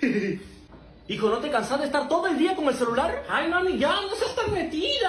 Hijo, ¿no te cansas de estar todo el día con el celular? Ay, mami, ya, no seas tan metida.